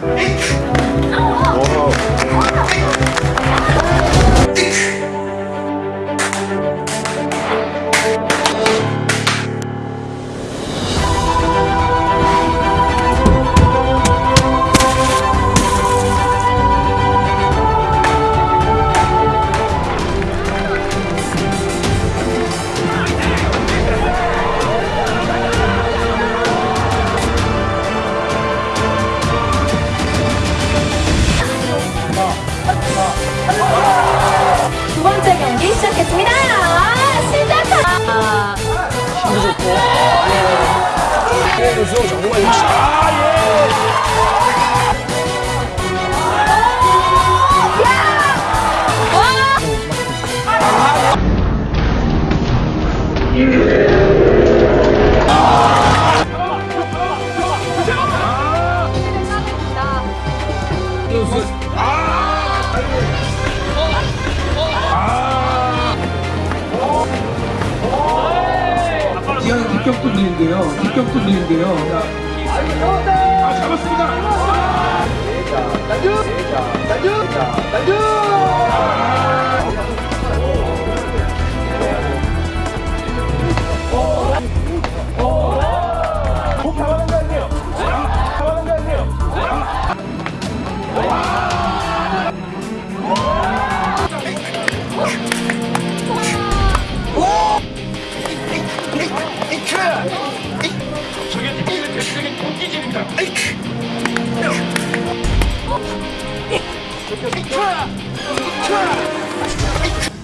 我 두 번째 경기 시작했습니다. 시작하. 선수 정말 역시 아 예. 기왕 뒷격도 밀게요. 뒷격도 밀게요. 아 잡았습니다. Try!